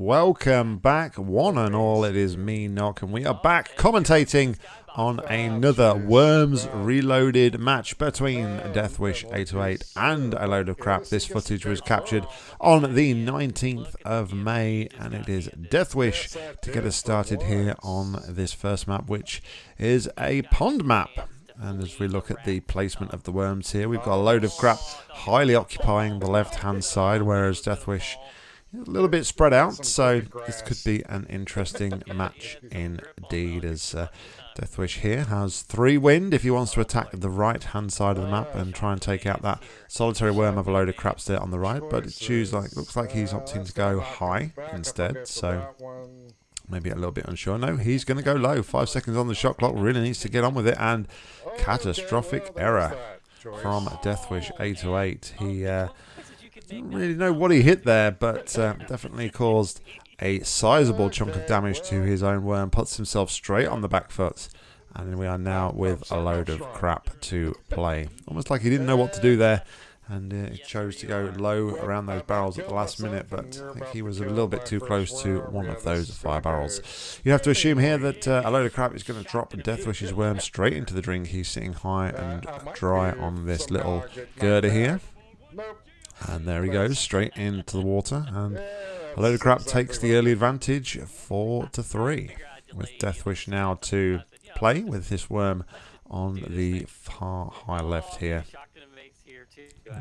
Welcome back, one and all. It is me, Nock, and we are back commentating on another Worms Reloaded match between Deathwish 808 and a load of crap. This footage was captured on the 19th of May, and it is Deathwish to get us started here on this first map, which is a pond map. And as we look at the placement of the worms here, we've got a load of crap highly occupying the left-hand side, whereas Deathwish a little bit spread out. So this could be an interesting match indeed, as uh, Deathwish here has three wind if he wants to attack the right-hand side of the map and try and take out that solitary worm of a load of craps there on the right. But it choose like looks like he's opting to go high instead. So maybe a little bit unsure. No, he's going to go low. Five seconds on the shot clock. Really needs to get on with it. And catastrophic error from Deathwish 808. He uh, didn't really know what he hit there, but uh, definitely caused a sizable chunk of damage to his own worm. Puts himself straight on the back foot. And we are now with a load of crap to play. Almost like he didn't know what to do there and uh, chose to go low around those barrels at the last minute, but I think he was a little bit too close to one of those fire barrels. You have to assume here that uh, a load of crap is going to drop Deathwish's worm straight into the drink. He's sitting high and dry on this little girder here. And there he goes, straight into the water, and a load of crap takes the early advantage, 4 to three, with Deathwish now to play with this worm on the far high left here.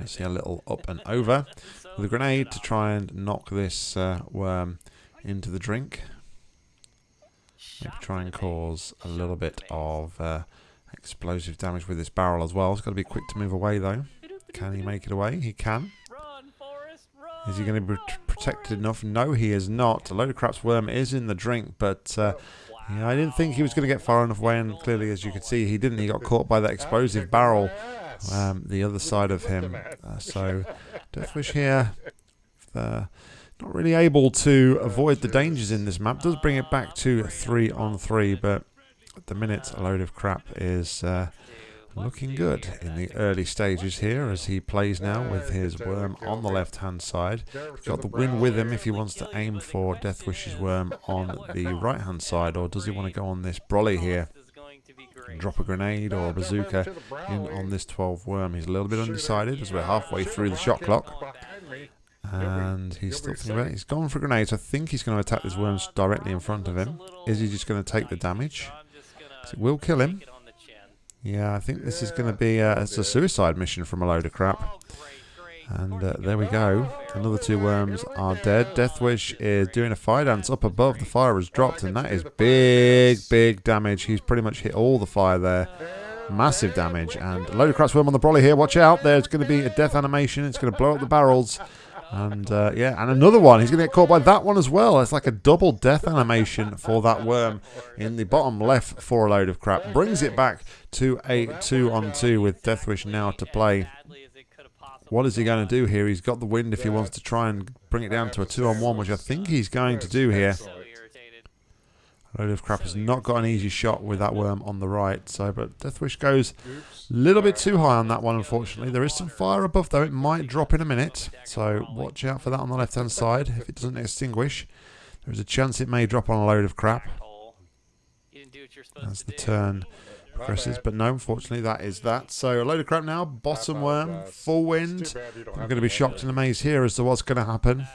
You see a little up and over with a grenade to try and knock this uh, worm into the drink. Maybe try and cause a little bit of uh, explosive damage with this barrel as well. He's got to be quick to move away though. Can he make it away? He can. Is he going to be protected enough? No, he is not. A load of crap's worm is in the drink, but uh, yeah, I didn't think he was going to get far enough away, and clearly, as you can see, he didn't. He got caught by that explosive barrel um, the other side of him. Uh, so Deathwish here, uh, not really able to avoid the dangers in this map. Does bring it back to three on three, but at the minute, a load of crap is uh, looking good in the early stages here as he plays now with his worm on the left hand side. He's got the wind with him if he wants to aim for Deathwish's worm on the right hand side, or does he want to go on this brolly here? drop a grenade or a bazooka in on this 12 worm. He's a little bit undecided as we're halfway through the shot clock. And he's still thinking about it. He's gone for grenades. I think he's going to attack this worm directly in front of him. Is he just going to take the damage? It will kill him. Yeah, I think this is going to be a, it's a suicide mission from a load of crap. And uh, there we go. Another two worms are dead. Deathwish is doing a fire dance up above. The fire has dropped, and that is big, big damage. He's pretty much hit all the fire there. Massive damage. And a load of crap worm on the brolly here. Watch out. There's going to be a death animation. It's going to blow up the barrels. And uh, yeah, and another one. He's going to get caught by that one as well. It's like a double death animation for that worm in the bottom left for a load of crap. Brings it back to a two on two with Deathwish now to play. What is he going to do here? He's got the wind if he wants to try and bring it down to a two-on-one, which I think he's going to do here. Load of crap has not got an easy shot with that worm on the right. So, but Deathwish goes a little bit too high on that one, unfortunately. There is some fire above, though. It might drop in a minute. So watch out for that on the left-hand side. If it doesn't extinguish, there's a chance it may drop on a load of crap. That's the turn progresses. But no, unfortunately, that is that. So a load of crap now. Bottom worm, full wind. I'm going to be shocked and amazed here as to what's going to happen.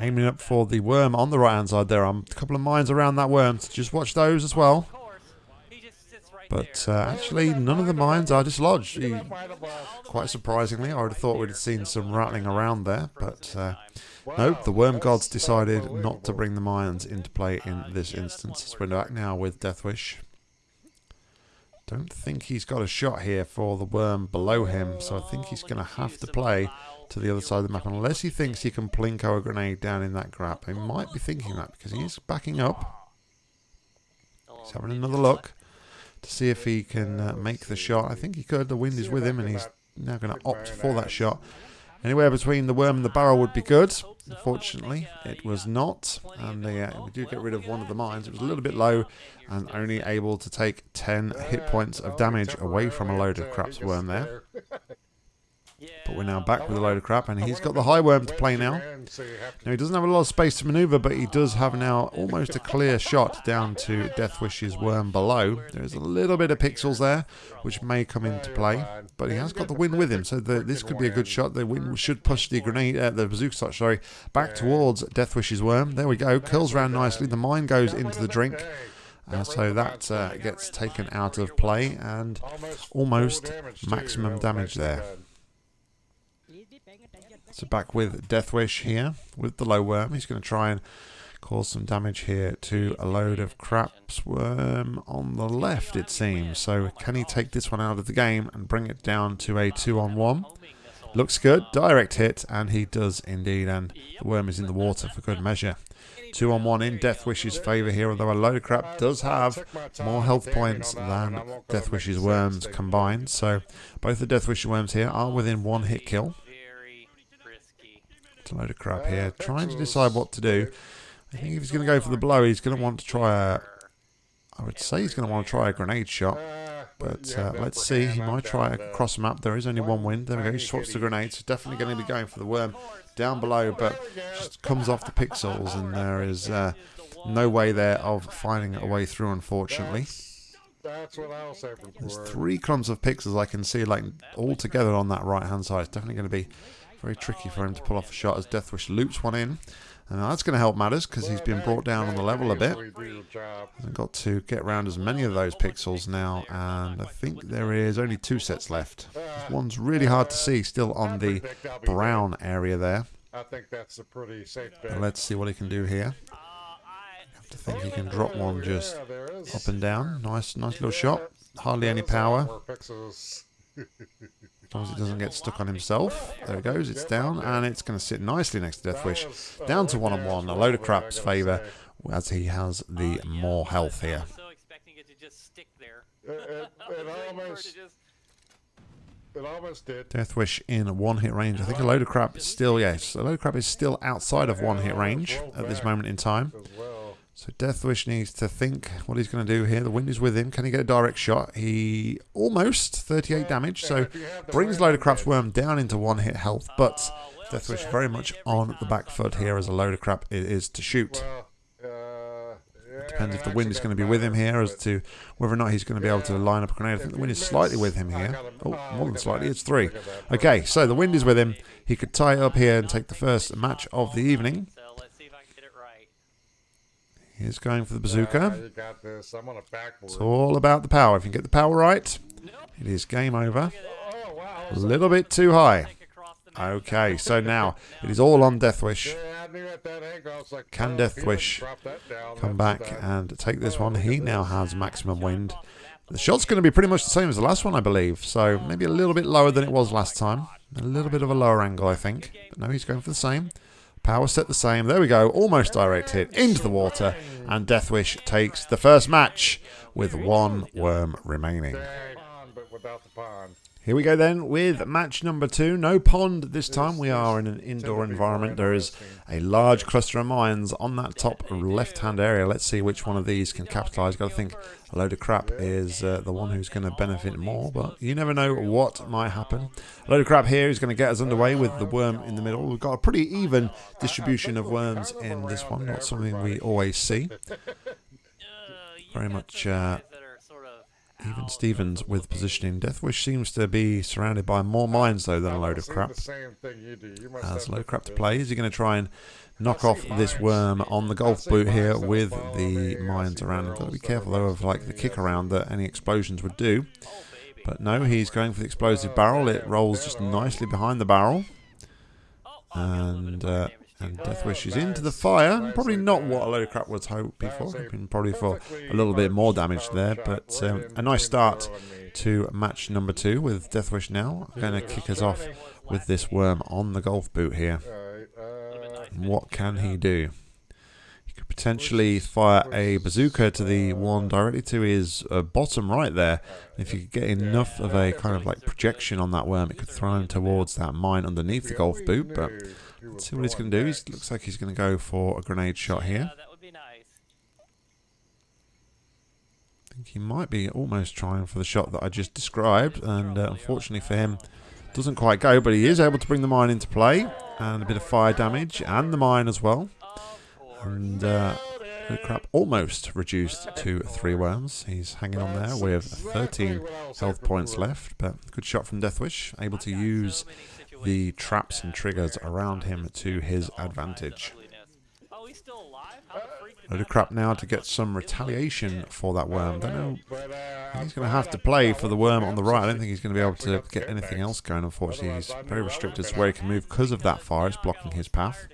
Aiming up for the worm on the right hand side there. I'm a couple of mines around that worm. So just watch those as well. But uh, actually, none of the mines are dislodged. He, quite surprisingly, I would have thought we'd have seen some rattling around there. But uh, nope, the worm gods decided not to bring the mines into play in this instance. we're back now with Deathwish. Don't think he's got a shot here for the worm below him, so I think he's going to have to play to the other side of the map, unless he thinks he can plinko a grenade down in that crap. He might be thinking that, because he is backing up. He's having another look to see if he can uh, make the shot. I think he could. The wind is with him, and he's now going to opt for that shot. Anywhere between the worm and the barrel would be good. Unfortunately, it was not. And uh, we do get rid of one of the mines. It was a little bit low and only able to take 10 hit points of damage away from a load of craps worm there. But we're now back with a load of crap, and he's got the high worm to play now. Now, he doesn't have a lot of space to maneuver, but he does have now almost a clear shot down to Deathwish's worm below. There's a little bit of pixels there, which may come into play, but he has got the wind with him, so the, this could be a good shot. The wind should push the grenade, uh, the bazooka shot, sorry, back towards Deathwish's worm. There we go, curls around nicely. The mine goes into the drink. Uh, so that uh, gets taken out of play and almost maximum damage there. So back with Deathwish here with the low worm. He's going to try and cause some damage here to a load of craps worm on the left it seems. So can he take this one out of the game and bring it down to a two on one? Looks good, direct hit, and he does indeed, and the worm is in the water for good measure. Two on one in Deathwish's favour here, although a load of crap does have more health points than Deathwish's worms combined. So both the Deathwish's worms here are within one hit kill. It's a load of crap here. Trying to decide what to do. I think if he's going to go for the blow, he's going to want to try a... I would say he's going to want to try a grenade shot. But uh, let's see. He might try across the map. There is only one wind. There we go. He swaps the grenades. definitely going to be going for the worm down below, but just comes off the pixels, and there is uh, no way there of finding a way through, unfortunately. That's what I was. There's three crumbs of pixels I can see, like all together on that right hand side. It's definitely going to be very tricky for him to pull off a shot as Deathwish loops one in. And that's going to help matters because he's been brought down on the level a bit. Got to get around as many of those pixels now, and I think there is only two sets left. This One's really hard to see still on the brown area there. I think that's a pretty safe bet. Let's see what he can do here. have to think he can drop one just up and down. Nice, nice little shot. Hardly any power. As long as it doesn't get stuck on himself. There it goes, it's down, and it's going to sit nicely next to Deathwish. Down to one-on-one, a load of crap's favour, as he has the more health here. It, almost, it almost did. Deathwish in one hit range. I think a load of crap is still, yes, a load of crap is still outside of one hit range at this moment in time. So Deathwish needs to think what he's going to do here. The wind is with him. Can he get a direct shot? He almost 38 damage, so brings Load of Crap's Worm down into one hit health, but Deathwish very much on the back foot here as a load of crap it is to shoot. It depends if the wind is going to be with him here as to whether or not he's going to be able to line up a grenade. I think the wind is slightly with him here. Oh, more than slightly. It's three. Okay, so the wind is with him. He could tie it up here and take the first match of the evening. He's going for the bazooka. It's all about the power. If you get the power right, it is game over. Oh, a little bit too high. Okay, so now it is all on Deathwish. Can Deathwish come back and take this one? He now has maximum wind. The shot's going to be pretty much the same as the last one, I believe. So maybe a little bit lower than it was last time. A little bit of a lower angle, I think. But no, he's going for the same. Power set the same. There we go. Almost direct hit into the water. And Deathwish takes the first match with one worm remaining. Here we go then with match number two. No pond this time. We are in an indoor environment. There is a large cluster of mines on that top left-hand area. Let's see which one of these can capitalize. Got to think a load of crap is uh, the one who's going to benefit more, but you never know what might happen. A load of crap here is going to get us underway with the worm in the middle. We've got a pretty even distribution of worms in this one. Not something we always see. Very much... Uh, even Stevens with positioning. Deathwish seems to be surrounded by more mines, though, than a load of crap. Has a load of crap to play. Is he going to try and knock off this worm on the golf boot here with the mines around him? Got to be careful, though, of like the kick around that any explosions would do. But no, he's going for the explosive barrel. It rolls just nicely behind the barrel. And uh, and Deathwish is into the fire. Probably not what a load of crap was hoping for. Hoping probably for a little bit more damage there. But um, a nice start to match number two with Deathwish now. Going to kick us off with this worm on the golf boot here. What can he do? He could potentially fire a bazooka to the one directly to his uh, bottom right there. If you could get enough of a kind of like projection on that worm, it could throw him towards that mine underneath the golf boot. But Let's see what he's going to do. He looks like he's going to go for a grenade shot here. That would be nice. I think he might be almost trying for the shot that I just described, and uh, unfortunately for him, Doesn't quite go, but he is able to bring the mine into play. And a bit of fire damage, and the mine as well. And uh, the crap almost reduced to three worms. He's hanging on there with 13 health points left, but good shot from Deathwish, able to use the traps and triggers around him to his advantage. Load of crap now to get some retaliation for that worm. Don't know. He's going to have to play for the worm on the right. I don't think he's going to be able to get anything else going. Unfortunately, he's very restricted to where he can move because of that fire. It's blocking his path.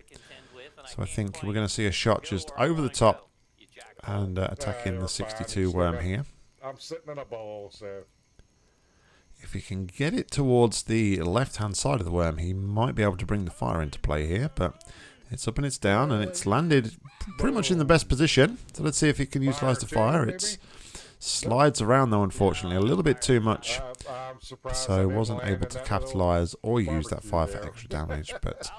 So I think we're going to see a shot just over the top and uh, attacking the 62 worm here. I'm sitting in a bowl, so. If he can get it towards the left-hand side of the worm, he might be able to bring the fire into play here, but it's up and it's down, and it's landed pretty much in the best position. So let's see if he can utilize the fire. It slides around, though, unfortunately, a little bit too much. So wasn't able to capitalize or use that fire for extra damage, but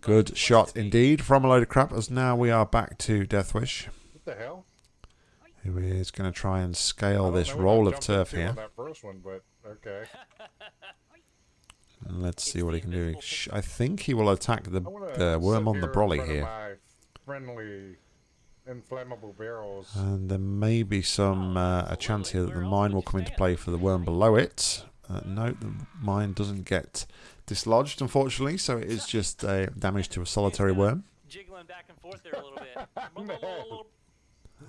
good shot indeed from a load of crap, as now we are back to Deathwish. What the hell? Who is going to try and scale this roll of turf here. One, okay. And let's see what he can do. I think he will attack the, the worm on the brolly here. Friendly inflammable barrels. And there may be some uh, a chance here that the mine will come into play for the worm below it. Uh, no, the mine doesn't get dislodged, unfortunately, so it is just uh, damage to a solitary worm. Jiggling back And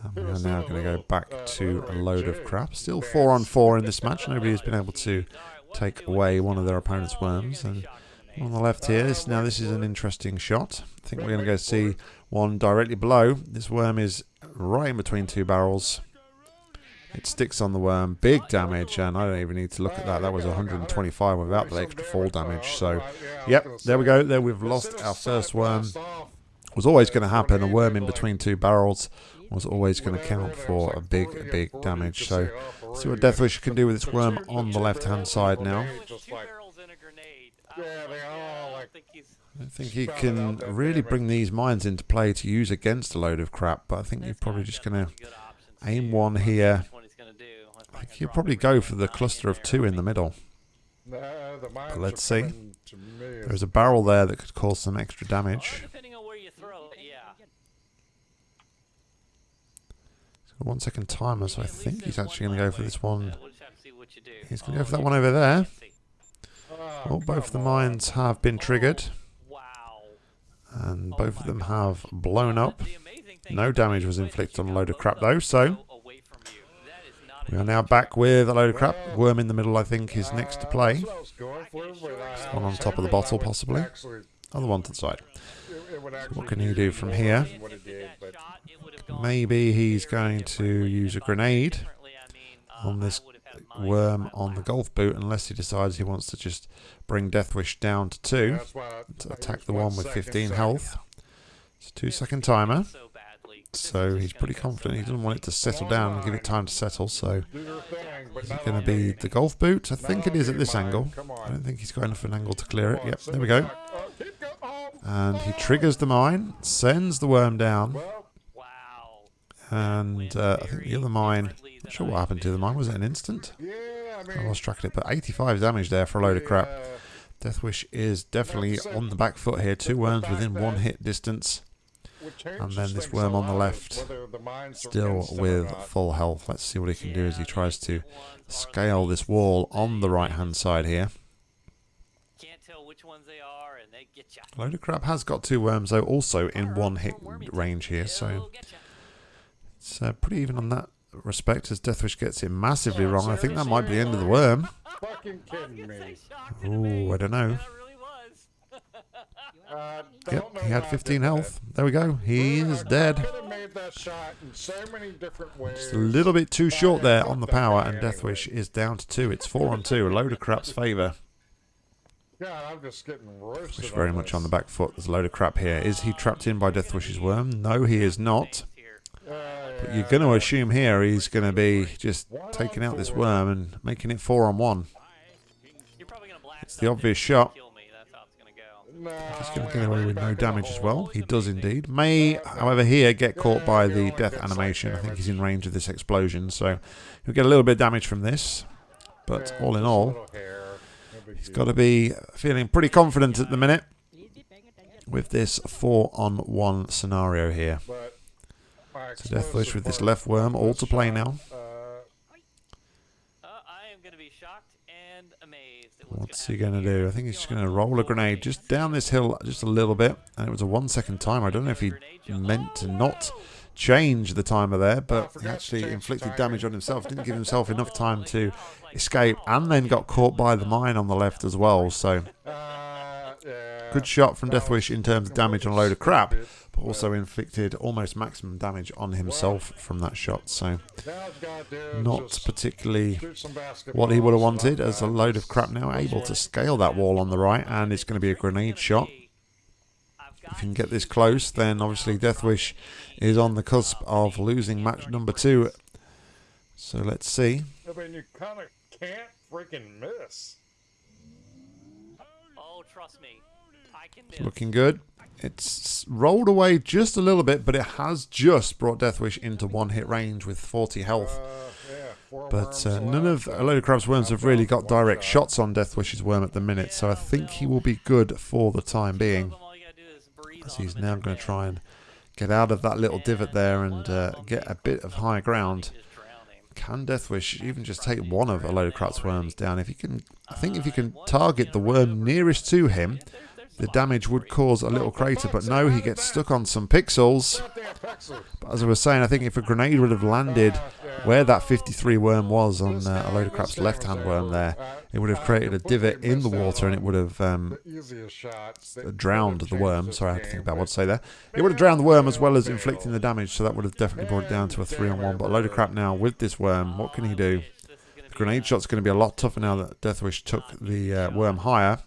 Um, we are now going to go back to a load of crap. Still four on four in this match. Nobody has been able to take away one of their opponent's worms. And on the left here, this, now this is an interesting shot. I think we're going to go see one directly below. This worm is right in between two barrels. It sticks on the worm, big damage, and I don't even need to look at that. That was 125 without the extra fall damage. So, yep, there we go. There we've lost our first worm. It Was always going to happen. A worm in between two barrels was always going to count for a big, big damage. So, see what Deathwish can do with this worm on the left-hand side now. I think he can really bring these mines into play to use against a load of crap, but I think you're probably just going to aim one here. I think he'll probably go for the cluster of two in the middle. But let's see. There's a barrel there that could cause some extra damage. One second timer, so I think he's actually going to go for this one. He's going to go for that one over there. Well, oh, both of the mines have been triggered. And both of them have blown up. No damage was inflicted on a load of crap though, so we are now back with a load of crap. Worm in the middle, I think, is next to play. One on top of the bottle, possibly. Other one to the side. So what can he do from here? Maybe he's going to use a grenade on this worm on the golf boot unless he decides he wants to just bring Deathwish down to 2 to attack the one with 15 health. It's a 2 second timer. So he's pretty confident. He doesn't want it to settle down and give it time to settle. So is it going to be the golf boot? I think it is at this angle. I don't think he's got enough of an angle to clear it. Yep, there we go. And he triggers the mine, sends the worm down. And uh, I think the other mine, not sure what happened to the mine. Was it an instant? I lost track of it. But 85 damage there for a load of crap. Deathwish is definitely on the back foot here. Two worms within one hit distance. And then this worm on the left, still with full health. Let's see what he can do as he tries to scale this wall on the right-hand side here. Load of crap has got two worms, though, also in one hit range here, so it's uh, pretty even on that respect as Deathwish gets it massively wrong. I think that might be the end of the worm. Oh, I don't know. Uh, yep, he had 15 health. There we go. He is dead. Just a little bit too short there on the power, and Deathwish is down to two. It's four on two. A load of crap's favour. Yeah, I'm just getting roasted. Which very much on the back foot. There's a load of crap here. Is he trapped in by Deathwish's worm? No, he is not. But you're going to assume here he's going to be just taking out this worm and making it four on one. It's the obvious shot. He's going to get away with no damage as well. He does indeed. May, however, here get caught by the death animation. I think he's in range of this explosion, so he'll get a little bit of damage from this. But all in all, he's got to be feeling pretty confident at the minute with this four-on-one scenario here. So Deathwish explosive with this left worm all to play now. Uh, I am going to be shocked and amazed at what's, he going to do? I think he's just going to roll a grenade just down this hill just a little bit. And it was a one-second timer. I don't know if he meant to not change the timer there, but he actually inflicted damage on himself. Didn't give himself enough time to escape and then got caught by the mine on the left as well. So uh, good shot from Deathwish in terms of damage on a load of crap, but also inflicted almost maximum damage on himself from that shot. So now what you gotta do is not particularly what he would have wanted as a load of crap now able to scale that wall on the right and it's going to be a grenade shot if you can get this close then obviously Deathwish is on the cusp of losing match number two so let's see I mean, you kind of can't freaking miss. Oh, trust me. I can it's looking good it's rolled away just a little bit but it has just brought Deathwish into one hit range with 40 health Uh, yeah, four But uh, none of a load of crap's worms have really got direct shots on Deathwish's worm at the minute, so I think he will be good for the time being. All you gotta do is breathe As he's now going to try and get out of that little divot there and uh, get a bit of high ground. Just drowning. Can Deathwish even just take one of a load of crap's worms down? If he can, I think if he can target the worm nearest to him, the damage would cause a little crater. But no, he gets stuck on some pixels. But as I was saying, I think if a grenade would have landed where that 53 worm was on uh, a load of crap's left-hand worm there, it would have created a divot in the water and it would have um, drowned the worm. Sorry, I had to think about what to say there. It would have drowned the worm as well as inflicting the damage, so that would have definitely brought it down to a three on one. But a load of crap now with this worm. What can he do? The grenade shot's going to be a lot tougher now that Deathwish took the uh, worm higher.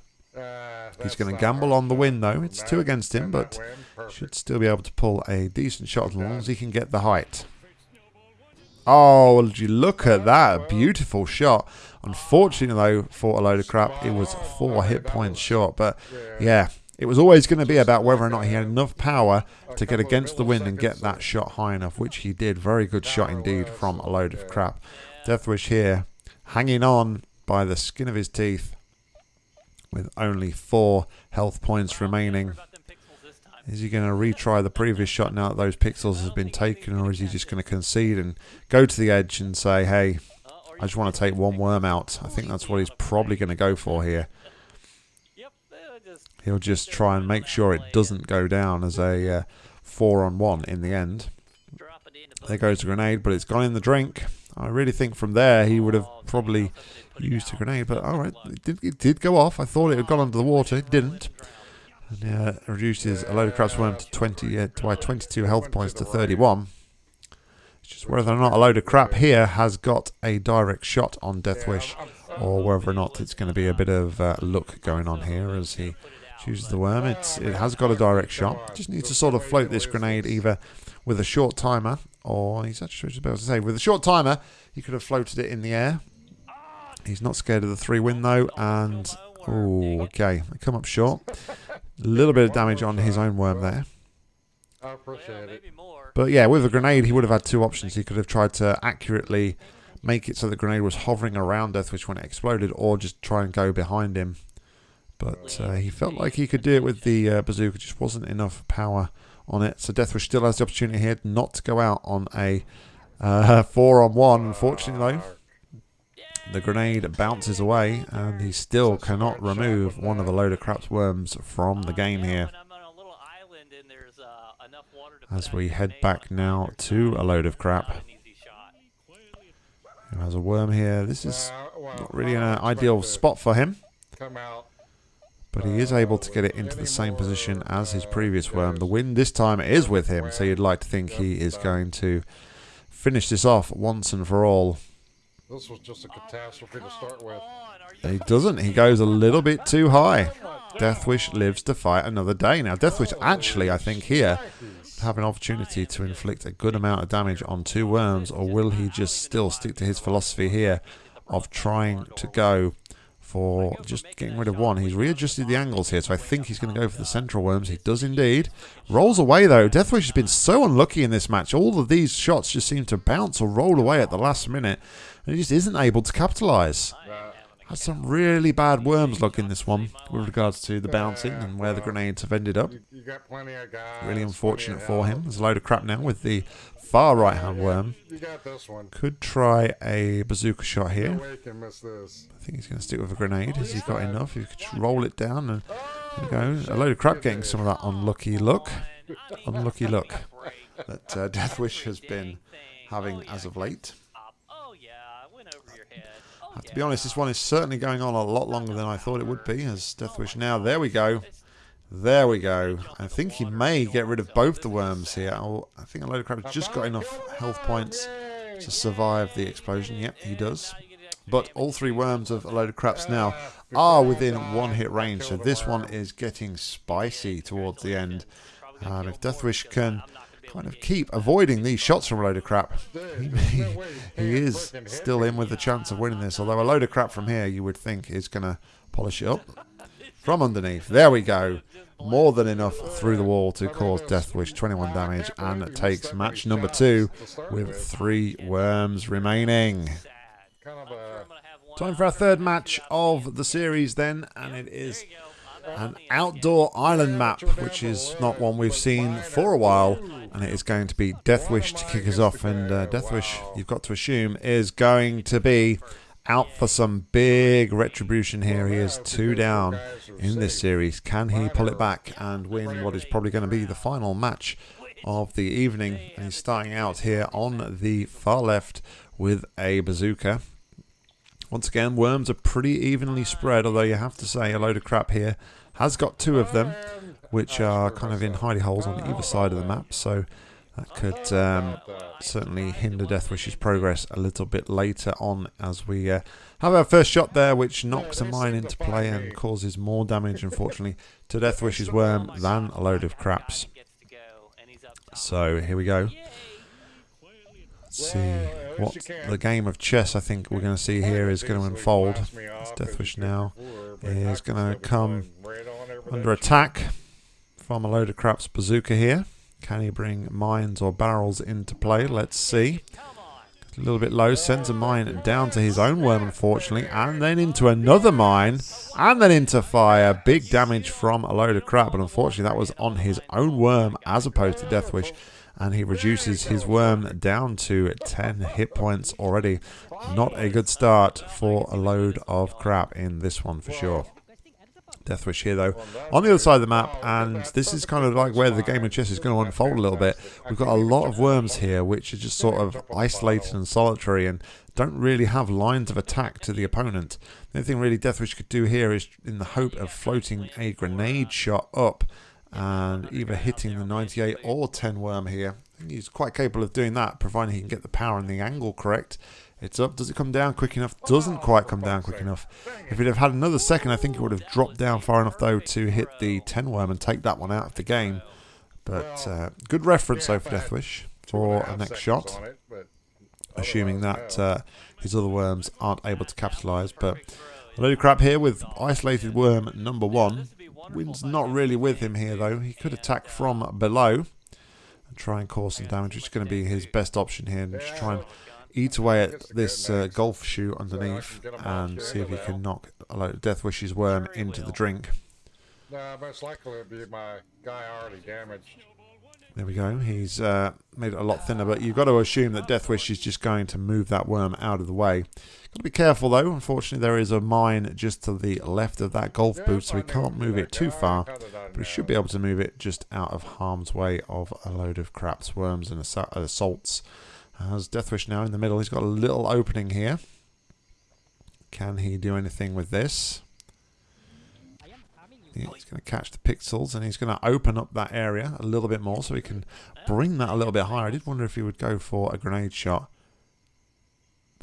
He's going to gamble on the win though. It's two against him, but should still be able to pull a decent shot as long as he can get the height. Oh, would you look at that. A beautiful shot. Unfortunately, though, for a load of crap, it was four hit points short. But yeah, it was always going to be about whether or not he had enough power to get against the wind and get that shot high enough, which he did. Very good shot indeed from a load of crap. Deathwish here, hanging on by the skin of his teeth with only four health points remaining. Is he going to retry the previous shot now that those pixels have been taken, or is he just going to concede and go to the edge and say, hey, I just want to take one worm out? I think that's what he's probably going to go for here. He'll just try and make sure it doesn't go down as a uh, four on one in the end. There goes the grenade, but it's gone in the drink. I really think from there he would have probably used a grenade, but all right, it did, it did go off. I thought it had gone under the water. It didn't. And uh, reduces a load of crap's worm to 20, uh, to uh, 22 health points to 31. It's just whether or not a load of crap here has got a direct shot on Deathwish, or whether or not it's going to be a bit of uh, luck going on here as he chooses the worm. It's it has got a direct shot. Just needs to sort of float this grenade either with a short timer, or he's actually about to say with a short timer he could have floated it in the air. He's not scared of the three win though, and oh, okay, they come up short. A little bit of damage on his own worm there. I appreciate it. But yeah, with a grenade, he would have had two options. He could have tried to accurately make it so the grenade was hovering around Deathwish when it exploded, or just try and go behind him. But uh, he felt like he could do it with the uh, bazooka, just wasn't enough power on it. So Deathwish still has the opportunity here not to go out on a uh, four on one. Unfortunately, though, the grenade bounces away, and he still cannot remove one of the load of crap's worms from the game here. When I'm on a little island and there's uh, enough water to As we head back now to a load of crap. not an easy shot. Who has a worm here? This is Uh, not really an ideal spot for him, but he is able to get it into the same position as his previous worm. The wind this time is with him, so you'd like to think he is going to finish this off once and for all. This was just a catastrophe to start with. He doesn't. He goes a little bit too high. Deathwish lives to fight another day. Now, Deathwish actually, I think, here have an opportunity to inflict a good amount of damage on two worms, or will he just still stick to his philosophy here of trying to go for just getting rid of one? He's readjusted the angles here, so I think he's going to go for the central worms. He does indeed. Rolls away, though. Deathwish has been so unlucky in this match. All of these shots just seem to bounce or roll away at the last minute, and he just isn't able to capitalise. Has some really bad worms luck in this one with regards to the bouncing and where the grenades have ended up. Really unfortunate for him. There's a load of crap now with the far right hand worm. Could try a bazooka shot here. I think he's going to stick with a grenade. Has he got enough? He could just roll it down and there go. A load of crap getting some of that unlucky luck. Unlucky luck that uh, Deathwish has been having as of late. Oh yeah, I went over your to be honest, this one is certainly going on a lot longer than I thought it would be. As Deathwish now, there we go. There we go. I think he may get rid of both the worms here. Oh, I think a load of crap has just got enough health points to survive the explosion. Yep, he does. But all three worms of a load of craps now are within one hit range, so this one is getting spicy towards the end. Um, if Deathwish can kind of keep avoiding these shots from a load of crap, he, he is still in with the chance of winning this. Although a load of crap from here, you would think is going to polish it up from underneath. There we go. More than enough through the wall to cause Deathwish 21 damage and takes match number two with three worms remaining. Time for our third match of the series then, and it is an outdoor island map, which is not one we've seen for a while, and it is going to be Deathwish to kick us off. And uh, Deathwish, you've got to assume, is going to be out for some big retribution here. He is two down in this series. Can he pull it back and win what is probably going to be the final match of the evening? And he's starting out here on the far left with a bazooka. Once again, worms are pretty evenly spread, although you have to say a load of crap here has got two of them, which are kind of in hidey holes on either side of the map, so that could um, certainly hinder Deathwish's progress a little bit later on as we uh, have our first shot there, which knocks a mine into play and causes more damage, unfortunately, to Deathwish's worm than a load of craps. So here we go. Let's see what the game of chess I think we're going to see here is going to unfold. As Deathwish now is going to come under attack from a load of craps bazooka here. Can he bring mines or barrels into play? Let's see. A little bit low, sends a mine down to his own worm, unfortunately, and then into another mine, and then into fire. Big damage from a load of crap, but unfortunately, that was on his own worm as opposed to Deathwish and he reduces his worm down to 10 hit points already. Not a good start for a load of crap in this one for sure. Deathwish here though, on the other side of the map, and this is kind of like where the game of chess is going to unfold a little bit. We've got a lot of worms here, which are just sort of isolated and solitary, and don't really have lines of attack to the opponent. The only thing really Deathwish could do here is in the hope of floating a grenade shot up and either hitting the 98 or 10 worm here. He's quite capable of doing that, providing he can get the power and the angle correct. It's up. Does it come down quick enough? Doesn't quite come down quick enough. If it had had another second, I think it would have dropped down far enough, though, to hit the 10 worm and take that one out of the game. But uh, good reference, though, for Deathwish for a next shot, assuming that uh, his other worms aren't able to capitalise. But a load of crap here with isolated worm number one. Wind's not really with him here, though. He could attack from below and try and cause some damage, which is going to be his best option here. And just try and eat away at this uh, golf shoe underneath and see if he can knock a load of Deathwish's worm into the drink. Nah, most likely it'd be my guy already damaged. There we go. He's uh, made it a lot thinner, but you've got to assume that Deathwish is just going to move that worm out of the way. Got to be careful though. Unfortunately, there is a mine just to the left of that golf boot, so we can't move it too far. But we should be able to move it just out of harm's way of a load of craps, worms, and assa- uh, assaults. As Deathwish now in the middle, he's got a little opening here. Can he do anything with this? Yeah, he's going to catch the pixels and he's going to open up that area a little bit more so he can bring that a little bit higher. I did wonder if he would go for a grenade shot.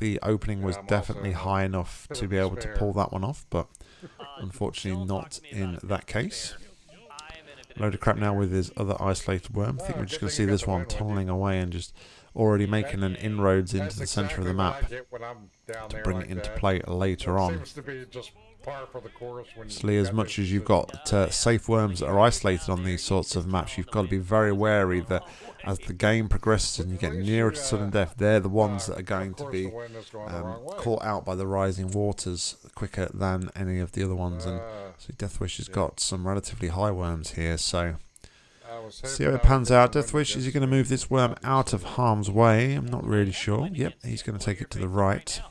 The opening was Yeah, definitely high enough to be able to pull that one off, but unfortunately not in that case. Load of crap now with his other isolated worm. I think we're just going to see this one tunneling away and just already making an inroads into the center of the map what I get when I'm down to bring it into play later It on. Obviously, as much as you've got uh, safe worms that are isolated on these sorts of maps, you've got to be very wary that as the game progresses and you get nearer to sudden death, they're the ones that are going to be um, caught out by the rising waters quicker than any of the other ones. And so Deathwish has got some relatively high worms here, so see how it pans out. Deathwish, is he going to move this worm out of harm's way? I'm not really sure. Yep, he's going to take it to the right.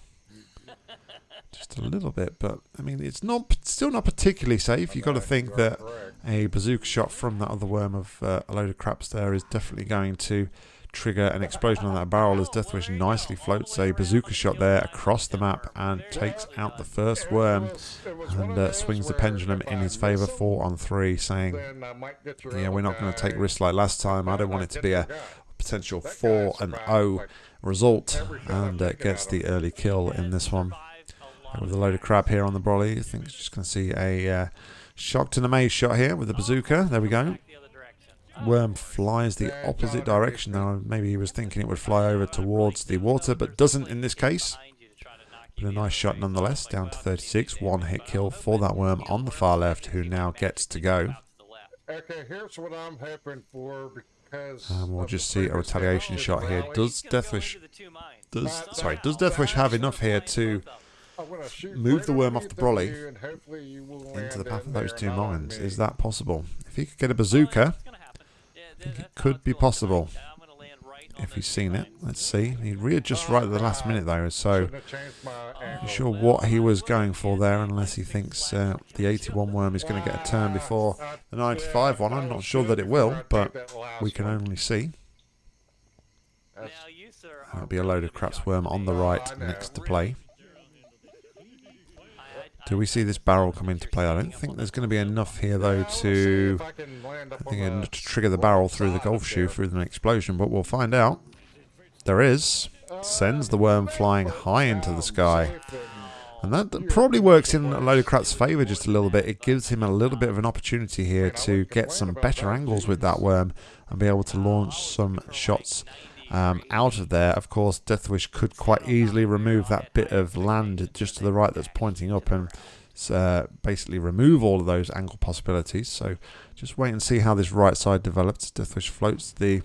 Just a little bit, but I mean, it's not still not particularly safe. You've got to think that a bazooka shot from that other worm of uh, a load of craps there is definitely going to trigger an explosion on that barrel as Deathwish nicely floats a bazooka shot there across the map and takes out the first worm was- it was one and uh, swings the pendulum in his favour, four on three, saying, then I might get your "Yeah, we're not going to take risks like last time. I don't want it to be a potential four and survived, O result and uh, gets the early kill in this one." With a load of crap here on the brolly, I think it's just going to see a uh, shocked and amazed shot here with the bazooka. There we go. Worm flies the opposite direction now. Maybe he was thinking it would fly over towards the water, but doesn't in this case. But a nice shot nonetheless, down to 36. One hit kill for that worm on the far left, who now gets to go. Okay, here's what I'm hoping for because. And we'll just see a retaliation shot here. Does Deathwish does sorry does Deathwish have enough here to I'm gonna shoot move the worm off the brolly you, and hopefully you will into the path of those two mines? Is that possible? If he could get a bazooka, I think it could be possible. if he's seen it, let's see. He readjusts right at the last minute though, so Shouldn't have changed my angle. not sure what he was going for there, unless he thinks uh, the 81 worm is going to get a turn before the 95 one. I'm not sure that it will, but we can only see. That's- That'll be a load of craps worm on the right next to play. Do we see this barrel come into play? I don't think there's going to be enough here though Now, let's see to I can land up I think uh, the to trigger the barrel through the golf shoe through the explosion, but we'll find out. There is. Sends the worm flying high into the sky. And that probably works in a load of crap's favour just a little bit. It gives him a little bit of an opportunity here to get some better angles with that worm and be able to launch some shots um, out of there. Of course, Deathwish could quite easily remove that bit of land just to the right that's pointing up and uh, basically remove all of those angle possibilities. So just wait and see how this right side develops. Deathwish floats the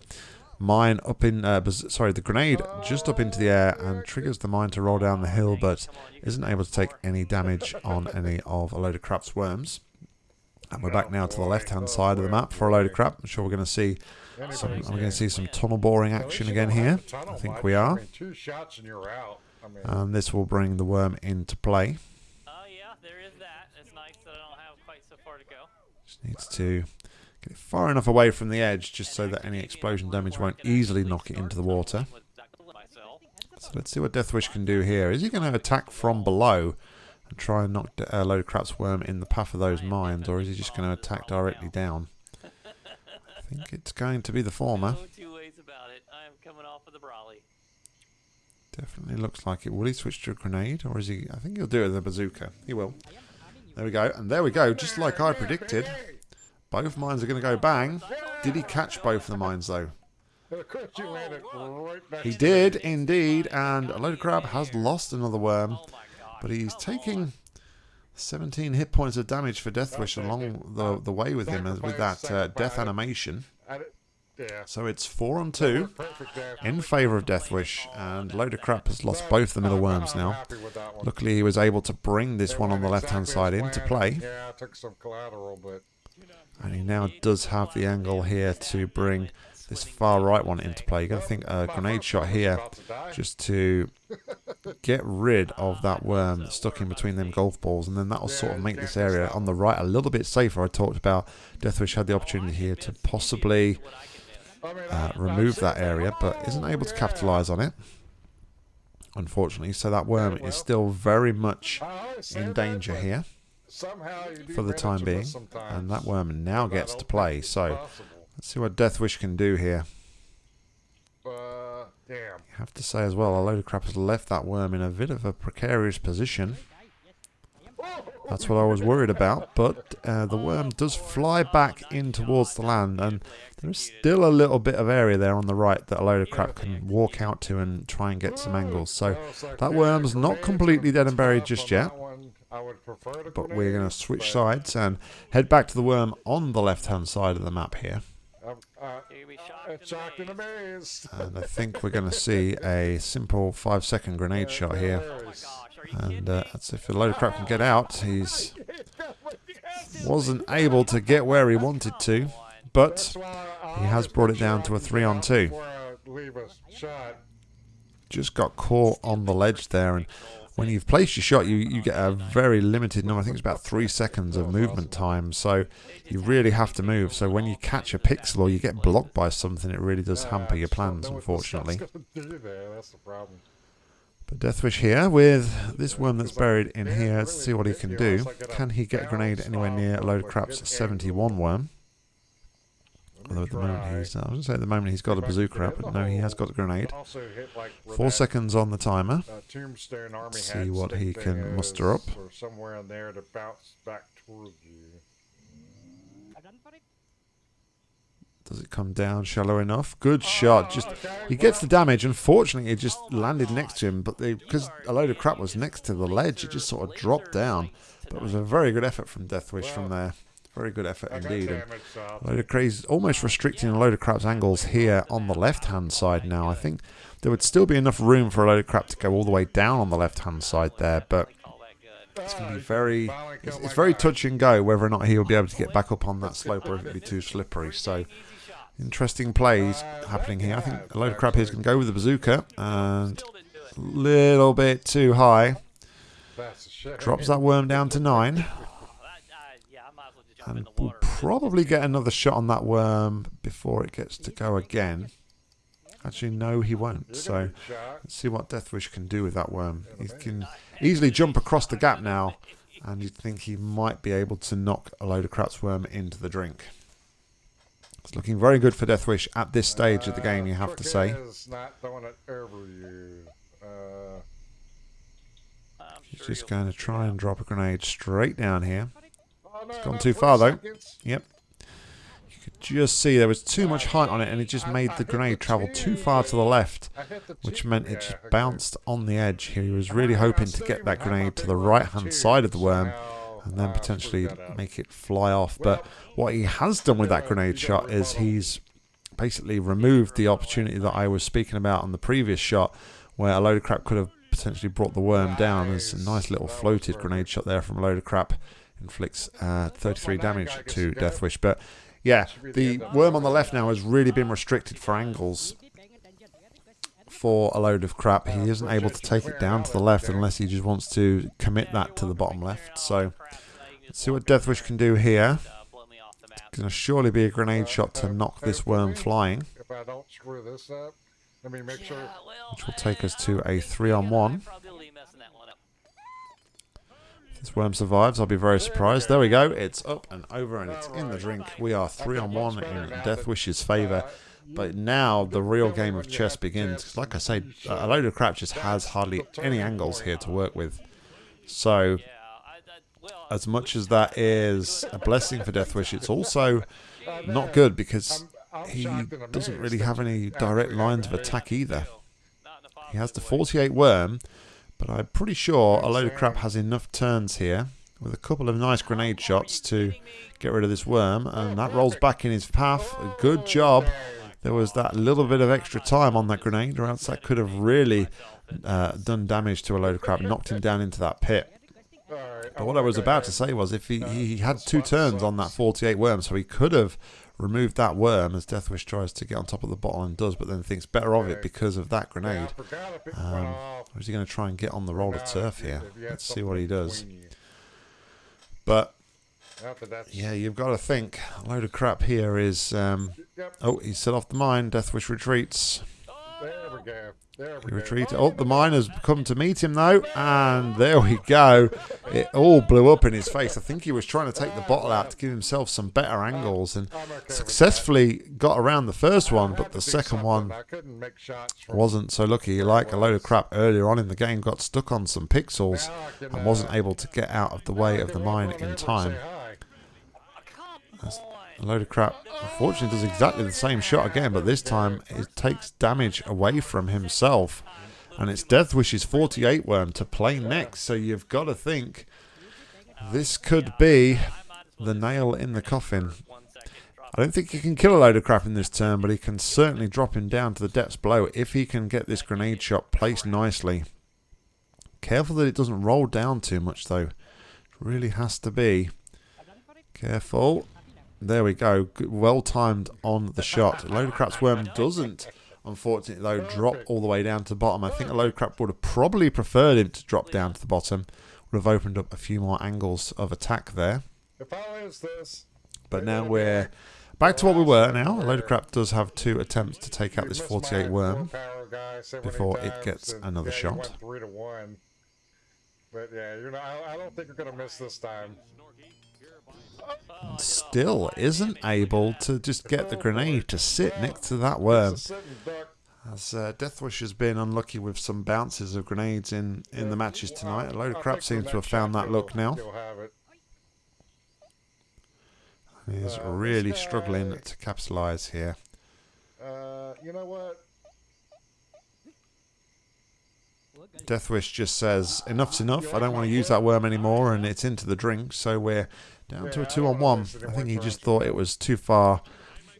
mine up in, uh, sorry, the grenade just up into the air and triggers the mine to roll down the hill, but isn't able to take any damage on any of a load of crap's worms. And we're back now to the left-hand side of the map for a load of crap. I'm sure we're going to see some. Are we going to see some tunnel boring action again here? I think we are. And you're out. I mean, And this will bring the worm into play. Oh yeah, there is that. It's nice that I don't have quite so far to go. Just needs to get it far enough away from the edge just so that any explosion damage won't easily knock it into the water. So let's see what Deathwish can do here. Is he going to attack from below and try and knock a load of crap's worm in the path of those mines, or is he just going to attack directly down? I think it's going to be the former. No two ways about it. I am coming off of the Brawley. Definitely looks like it. Will he switch to a grenade, or is he? I think he'll do it with a bazooka. He will. There we go, and there we go. Just like I predicted, both mines are going to go bang. Did he catch both of the mines though? of course you landed oh, right next He did indeed, and a load of crap has lost another worm, Oh my god. but he's taking 17 hit points of damage for Deathwish along the the way with him with that uh, death animation. Yeah. So it's four on two in favour of Deathwish, and load of crap has lost both the middle worms now. happy with that one. Luckily, he was able to bring this one on the left hand side into play, Yeah, I took some collateral, but and he now does have the angle here to bring this far right one into play. You got to think a grenade shot here just to get rid of that worm stuck in between them golf balls, and then that'll sort of make this area on the right a little bit safer. I talked about Deathwish had the opportunity here to possibly uh, remove that area, but "Oh, isn't able to capitalise on it. Unfortunately, so that worm is still very much in danger here for the time being, and that worm now gets to play. So. Let's see what Deathwish can do here. Uh, damn. I have to say as well, a load of crap has left that worm in a bit of a precarious position. That's what I was worried about, but uh, the worm does fly back in towards the land, and there's still a little bit of area there on the right that a load of crap can walk out to and try and get some angles. So Well, it's like, that worm's not completely dead and buried just yet. that one. I would prefer the But we're going to switch sides and head back to the worm on the left-hand side of the map here. Uh, You're be shocked, shocked and and amazed. amazed. And I think we're going to see a simple five-second grenade shot here. Oh my gosh, are you kidding And uh, that's if a load of crap can get out. He's wasn't able to get where he wanted to, but That's why I he has brought it down to a I'm three on down two. before I leave a shot. just got caught on the ledge there. And when you've placed your shot, you, you get a very limited number. I think it's about three seconds of movement time. So you really have to move. So when you catch a pixel or you get blocked by something, it really does hamper your plans, unfortunately. But Deathwish here with this worm that's buried in here. Let's see what he can do. Can he get a grenade anywhere near a load of crap's 71 worm? Although at the moment he's, I was going to say at the moment he's got a bazooka out, but no, he has got a grenade. Also hit, like, where Four seconds on the timer. uh, Let's see what he can muster up. Somewhere in there to bounce back you. Does it come down shallow enough? Good shot. Just he gets the damage. Unfortunately, it just landed next to him, but because a load of crap was next to the ledge, it just sort of dropped down. But it was a very good effort from Deathwish from there. Very good effort indeed. Shot. a load of crazy, almost restricting a load of crap's angles here on the left-hand side now. I think there would still be enough room for a load of crap to go all the way down on the left-hand side there, but All that good. it's going to be very, it's, it's very touch and go whether or not he will be able to get back up on that slope or if it'd be too slippery. So interesting plays Uh, happening here. I think a load of crap here is going to go with the bazooka and Still didn't do it. a little bit too high. That's a shit. Drops that worm down to nine. That, uh, yeah, I might as well just jump in And the we'll water. probably get another shot on that worm before it gets to go again. Actually, no, he won't. So gonna get shot. let's see what Deathwish can do with that worm. He can easily jump across the gap now, and you'd think he might be able to knock a load of crap's worm into the drink. It's looking very good for Deathwish at this stage of the game, you Uh, have to say. is not throwing it over you. Uh, I'm He's just going to try and drop a grenade straight down here. No, gone too far, though. Yep. You could just see there was too much height on it, and it just made the grenade travel too far to the left. I hit the which meant it just bounced on the edge here. He was really hoping to get that grenade to the right hand side of the worm and then uh, potentially screwed that up. make it fly off. But what he has done with that grenade shot is he's basically removed the opportunity that I was speaking about on the previous shot where a load of crap could have potentially brought the worm down. There's a nice little floated grenade shot there from a load of crap. Inflicts uh, 33 damage to Deathwish. But yeah, the worm on the left now has really been restricted for angles for a load of crap. He isn't able to take it down to the left unless he just wants to commit that to the bottom left. So let's see what Deathwish can do here. Uh, blow me off the map. Going to surely be a grenade shot to knock this worm flying, If I don't screw this up, let me make sure. Which will take us uh, to a three on I'm one. probably messing that one up. If this worm survives, I'll be very surprised. There we go. It's up and over and it's in the drink. We are three on one in Deathwish's favour. But now the real game of chess begins. 'Cause like I say, a load of crap just has hardly any angles here to work with. So as much as that is a blessing for Deathwish, it's also not good because he doesn't really have any direct lines of attack either. He has the 48 worm, but I'm pretty sure a load of crap has enough turns here with a couple of nice grenade shots to get rid of this worm, and that rolls back in his path. Good job. There was that little bit of extra time on that grenade, or else that could have really uh, done damage to a load of crap, knocked him down into that pit. But what I was about to say was if he, he had two turns on that 48 worm, so he could have removed that worm as Deathwish tries to get on top of the bottle and does, but then thinks better of it because of that grenade. Um, Or is he going to try and get on the roll of turf here? if you had Let's see what he does. But yeah, you've got to think a load of crap here is. Um, oh, he's set off the mine. Deathwish retreats. There we go. There we He go. retreats. Oh, the miners come to meet him though, and there we go. It all blew up in his face. I think he was trying to take the bottle out to give himself some better angles, and I'm okay with that. successfully got around the first one, but the second one I couldn't make shots from- wasn't so lucky. Like a load of crap earlier on in the game, got stuck on some pixels Now I can, and wasn't able to get out of the way of the mine in time. A load of crap. Unfortunately, does exactly the same shot again, but this time it takes damage away from himself. And it's Deathwish's 48 worm to play next. So you've got to think This could be the nail in the coffin. I don't think he can kill a load of crap in this turn, but he can certainly drop him down to the depths below if he can get this grenade shot placed nicely. Careful that it doesn't roll down too much, though. It really has to be. Careful. There we go. Well timed on the shot. Load of crap's worm doesn't, unfortunately, though, drop all the way down to the bottom. I think a load of crap would have probably preferred him to drop down to the bottom. Would have opened up a few more angles of attack there. If I lose this, But now we're back to what we were now. A load of crap does have two attempts to take out this 48 worm. willpower guy so many before it gets another shot. went three to one. But yeah, you're not. I, don't think you're gonna miss this time. Still isn't able to just get the grenade to sit next to that worm. As uh, Deathwish has been unlucky with some bounces of grenades in, in the matches tonight. A load of crap seems to have found that look now. He's really struggling to capitalise here. You know what? Deathwish just says, enough's enough, I don't want to use that worm anymore, and it's into the drink, so we're down to a two on one. if this is I think he just thought it was too far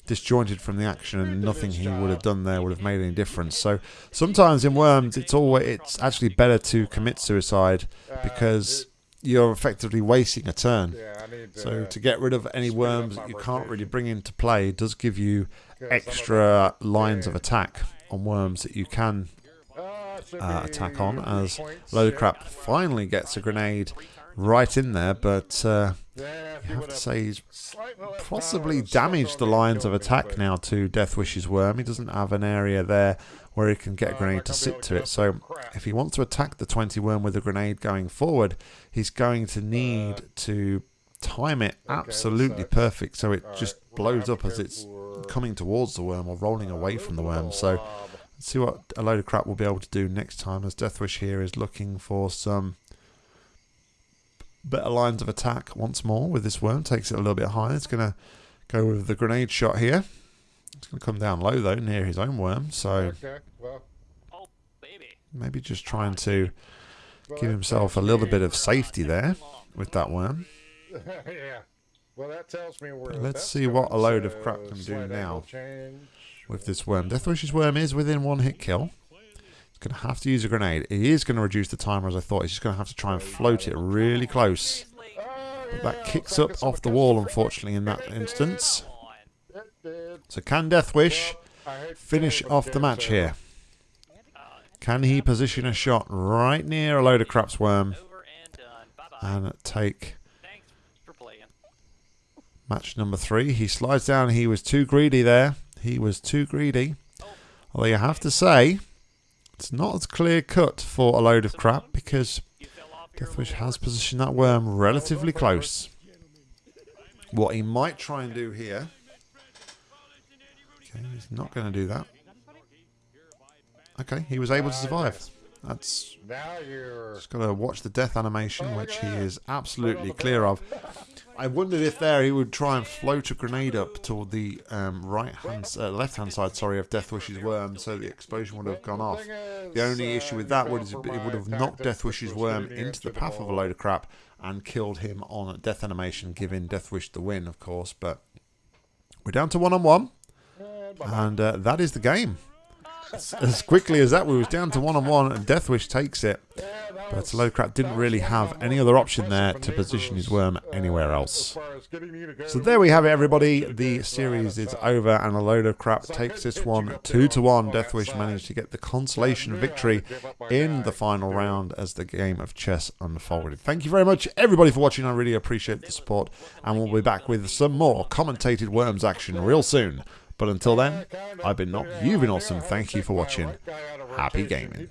disjointed from the action and nothing he would have done there would have made any difference. So sometimes in worms it's always it's actually better to commit suicide Uh, because you're effectively wasting a turn. I need to. So to get rid of any worms that you can't really bring into play does give you extra lines of attack on worms that you can Uh, should uh, attack on as points, Load of yeah. Crap finally gets a grenade right in there, but uh, you have to say he's possibly power, the stuff damaged the lines of attack now to Deathwish's worm. He doesn't have an area there where he can get a Uh, grenade to sit to it. So if he wants to attack the 20 worm with a grenade going forward, he's going to need to time it Uh, absolutely perfect so it just blows up as it's coming towards the worm or rolling away from the worm. uh, So. Let's see what a load of crap we'll be able to do next time as Deathwish here is looking for some better lines of attack once more with this worm. Takes it a little bit higher. It's going to go with the grenade shot here. It's going to come down low though near his own worm. So Okay, well, Oh, baby. maybe just trying to well, give himself a little bit of safety there with that worm. yeah. Well, that tells me where. Let's see what a load of crap can do slight now. change. with this worm. Deathwish's worm is within one hit kill. He's going to have to use a grenade. It is going to reduce the timer as I thought. He's just going to have to try and float it really close. But that kicks up off the wall, unfortunately, in that instance. So can Deathwish finish off the match here? Can he position a shot right near a load of crap's worm and take match number three? He slides down. He was too greedy there. He was too greedy. Although you have to say, it's not as clear cut for a load of crap because You fell off your Deathwish has positioned that worm relatively close. What he might try and do here. Okay, he's not going to do that. Okay, he was able to survive. That's Now you're. just got to watch the death animation, which he is absolutely clear of. I wondered if there he would try and float a grenade up toward the um, right hand, uh, left hand side, sorry, of Deathwish's worm, so the explosion would have gone off. The only issue with that is it would have knocked which Deathwish's worm into the path of a load of crap and killed him on death animation, giving Deathwish the win, of course. But we're down to one on one, And and uh, that is the game. As- quickly as that, we was down to one on one, and Deathwish takes it. But was- a load of crap didn't really have any other option there to position his worm anywhere else. So there we have it, everybody. The series is over, and a load of crap takes this one two to one. Deathwish managed to get the consolation victory in the final round as the game of chess unfolded. Thank you very much, everybody, for watching. I really appreciate the support, and we'll be back with some more commentated Worms action real soon. But until then, I've been not, you've been awesome. Thank you for watching. Happy gaming.